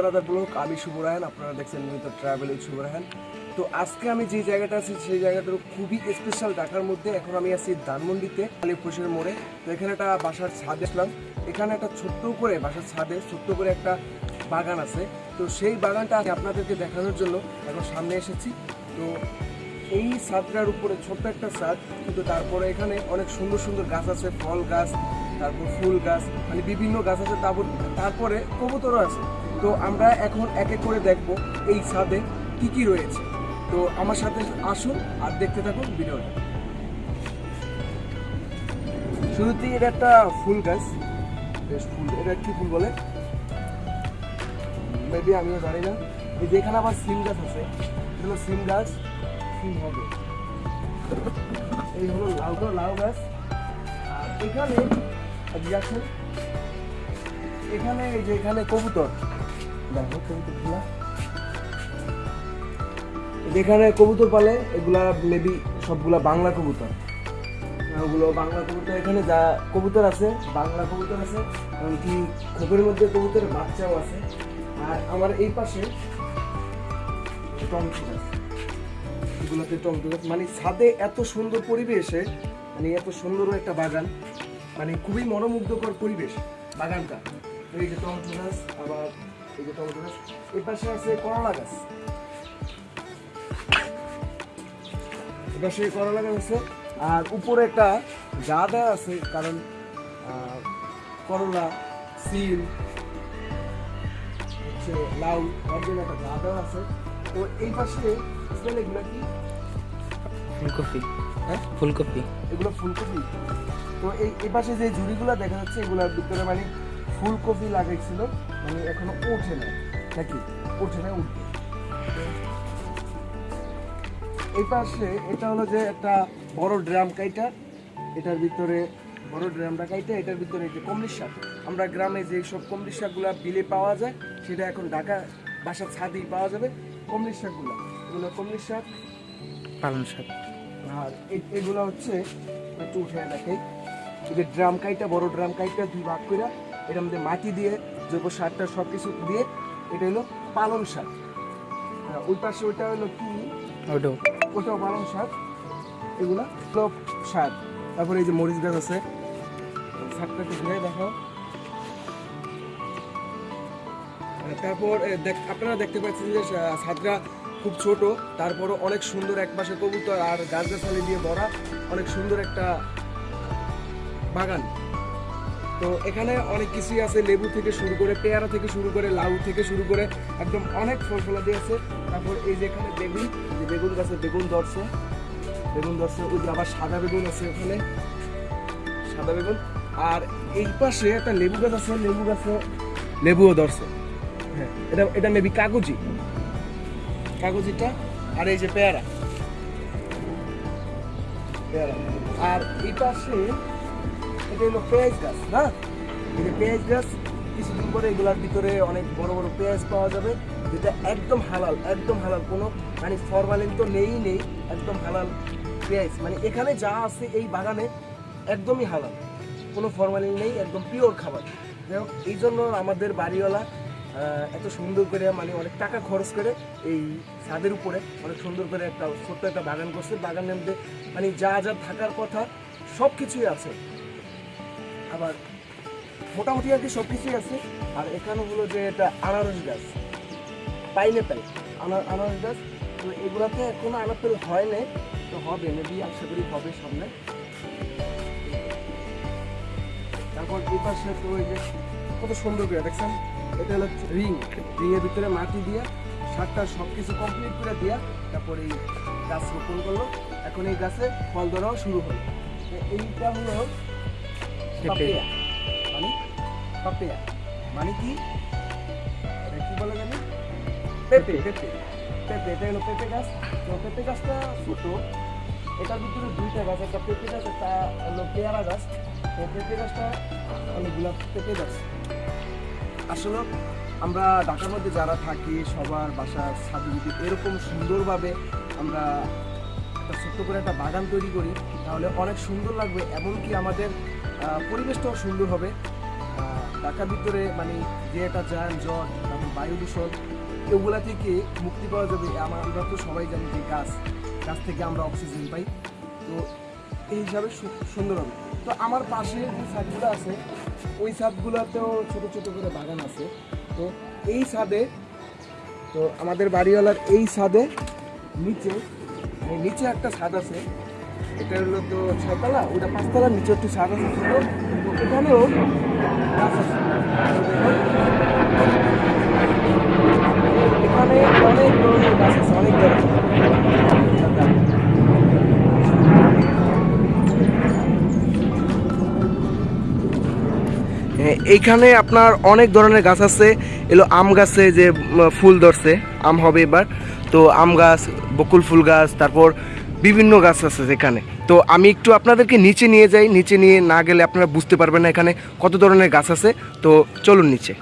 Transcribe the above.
Another blog আমি শুভ রায়ন আপনারা দেখছেন নিয়মিত ট্রাভেল উইথ শুভ রায়ন তো আজকে আমি যে জায়গাটা আছি, সেই জায়গাটা খুবই স্পেশাল ঢাকার মধ্যে এখন আমি আছি ধানমন্ডিতে আলিপুরের মোড়ে। তো এখানে একটা বাসার ছাদ আসলাম। এখানে একটা ছোট্ট করে বাসার ছাদে ছোট্ট করে একটা বাগান আছে। তো সেই বাগানটা আমি আপনাদেরকে দেখানোর জন্য এখন সামনে এসেছি। তো এই ছাদটার উপরে ছোট্ট একটা ছাদ, কিন্তু তারপরে এখানে অনেক সুন্দর সুন্দর গাছ আছে, ফল গাছ, তারপর ফুল গাছ মানে বিভিন্ন গাছ আছে, তারপর তারপরে কবুতরও আছে। তো আমরা এখন এক এক করে দেখব এই ছাদে কি কি রয়েছে। তো আমার সাথে আসুন আর দেখতে থাকুন ভিডিওটা। শুরুতেই এটা একটা ফুল গাছ। বেশ ফুল। এটা কি ফুল বলে? মেবি আমিও জানি না। এই যে এখানে আবার সিম গাছ আছে। এগুলো সিম গাছ। সিম হবে। এই হলো লাউ লাউ গাছ। আর এখানে এখানে, এই যে এখানে কবুতর। যেখানে কবুতর পালে, এগুলা মেবি সবগুলা বাংলা কবুতর। ওগুলো বাংলা কবুতর, এখানে যা কবুতর আছে, বাংলা কবুতর আছে, এমনকি খোপের মধ্যে কবুতরের বাচ্চাও আছে। আর আমার এই পাশে টমেটো গাছ এগুলোতে টমেটো গাছ মানে ছাদে এত সুন্দর পরিবেশে মানে এত সুন্দর একটা বাগান মানে খুবই মনোমুগ্ধকর পরিবেশ, বাগানটা। এই যে টমেটো গাছ আবার এই যে টমেটো গাছ এই পাশে আছে করলা গাছ। সেই করলা গাছ আছে আর উপরে একটা আছে কারণ করলা সিম হচ্ছে লাউ তার জন্য একটা দেওয়া আছে। তো এই পাশে স্মেল এগুলো কি? ফুলকপি। হ্যাঁ? ফুলকপি। এগুলো ফুলকপি। তো এই এই পাশে যে ঝুড়িগুলো দেখা যাচ্ছে এগুলোর ভিতরে মানে ফুলকপি লাগাইছিল মানে এখনও ওঠে না নাকি? ওঠে না উঠবে। এই পাশে এটা হলো যে একটা বড় ড্রাম কাইটা। এটার ভিতরে বড় ড্রামটা কাইটা এটার ভিতরে যে কমলিশ শাক। আমরা গ্রামে যে সব কমলিশ শাকগুলো বিলে পাওয়া যায় সেটা এখন ঢাকা বাসার ছাদেই পাওয়া যাবে। কমলিশ শাকগুলো এগুলো কমলিশ শাক। পালং শাক। আর এগুলো হচ্ছে একটু উঠে দেখে এই যে ড্রাম কাইটা বড় ড্রাম কাইটা দুই ভাগ করে এটার মধ্যে মাটি দিয়ে জৈব সারটা সব কিছু দিয়ে এটা হলো পালং শাক। ওই পাশে ওইটা হলো কি? ওটাও ওটাও পালং শাক। এগুলো হলো শাক তারপরে এই যে মরিচ গাছ আছে শাকটা একটু ঘুরে দেখাও। তারপর দেখ- আপনারা দেখতে পাচ্ছেন যে আহ, খুব ছোট তারপরও অনেক সুন্দর এক পাশে কবুতর আর গাছগাছালি দিয়ে ভরা অনেক সুন্দর একটা বাগান। তো এখানে অনেক কিছুই আছে, লেবু থেকে শুরু করে পেয়ারা থেকে শুরু করে, লাউ থেকে শুরু করে একদম অনেক ফল ফলাদি আছে। তারপর এই যে এখানে বেগুন যে বেগুন গাছে বেগুন ধরছে। বেগুন ধরছে, ওই যে আবার সাদা বেগুন আছে ওখানে। সাদা বেগুন। আর এই পাশে একটা লেবু গাছ আছে, লেবু গাছে লেবুও ধরছে। হ্যাঁ এটা এটা মেবি কাগজি। কাগজিটা, আর এই যে পেয়ারা। পেয়ারা। আর এই পাশে এটা হলো পেঁয়াজ গাছ, না? এই পেঁয়াজ গাছ, কিছুদিন পরে এগুলার ভিতরে অনেক বড় বড় পেঁয়াজ পাওয়া যাবে, যেটা একদম হালাল একদম হালাল। কোনো মানে ফরমালিন তো নেই নেই, একদম হালাল পেঁয়াজ। মানে এখানে যা আছে এই বাগানে একদমই হালাল। কোনো ফরমালিন নেই, একদম পিওর খাবার। যাই এই জন্য আমাদের বাড়িওয়ালা এত সুন্দর করে মানে অনেক টাকা খরচ করে এই ছাদের উপরে অনেক সুন্দর করে একটা ছোট্ট একটা বাগান করছে। বাগানের মধ্যে মানে যা যা থাকার কথা সব কিছুই আছে। আবার মোটামুটি আর কি সব কিছুই আছে। আর এখানে হলো যে এটা আনারস গাছ পাইনঅ্যাপেল আনারস গাছ। তো এগুলাতে এখনও আনাপেল হয় নাই, তো হবে মেবি আশা করি হবে সামনে। তারপর এই পাশে তো ওই যে কত সুন্দর করে দেখছেন? এটা হলো রিং রিং এর ভিতরে মাটি দিয়ে, সারটা সব কিছু কমপ্লিট করে দিয়া তারপর এই গাছ রোপণ করল। এখন এই গাছে ফল ধরাও শুরু হলো। এইটা হলো মানে পাপিয়া মানে কি কি বলে জানি পেঁপে পেঁপে পেঁপে এটা হলো পেঁপে গাছ। তো পেঁপে গাছটা ছোটো। এটার ভিতরে দুইটা গাছ একটা পেঁপে গাছ একটা হলো পেয়ারা গাছ। তো পেঁপে গাছটা পেঁপে গাছ। আসলে আমরা ঢাকার মধ্যে যারা থাকি সবার বাসার ছাদে যদি এরকম সুন্দরভাবে আমরা একটা ছোট্ট করে একটা বাগান তৈরি করি তাহলে অনেক সুন্দর লাগবে। এমনকি আমাদের পরিবেশটাও সুন্দর হবে। ঢাকার ভিতরে মানে যে একটা যান, জট, তারপর বায়ু দূষণ, এগুলা থেকে মুক্তি পাওয়া যাবে। আমার, আমরা তো সবাই জানি যে গাছ গাছ থেকে আমরা অক্সিজেন পাই। তো এই হিসাবে সুন্দর হবে। তো আমার পাশে যে ছাদগুলো আছে, ওই ছাদগুলোতেও ছোট ছোট করে বাগান আছে। তো এই ছাদে, তো আমাদের বাড়িওয়ালার এই ছাদে নিচে নিচে একটা ছাদ আছে। এটা হলো তো ছয়তলা ওটা পাঁচতলা নিচে একটু এখানে অনেক ধরনের গাছ আছে অনেক হ্যাঁ, এইখানে আপনার অনেক ধরনের গাছ আছে। এলো আম গাছে যে ফুল ধরছে আম হবে এবার। তো আম গাছ বকুল ফুল গাছ তারপর বিভিন্ন গাছ আছে এখানে তো আমি একটু আপনাদেরকে নিচে নিয়ে যাই, নিচে নিয়ে না গেলে আপনারা বুঝতে পারবেন না এখানে কত ধরনের গাছ আছে। তো চলুন নিচে।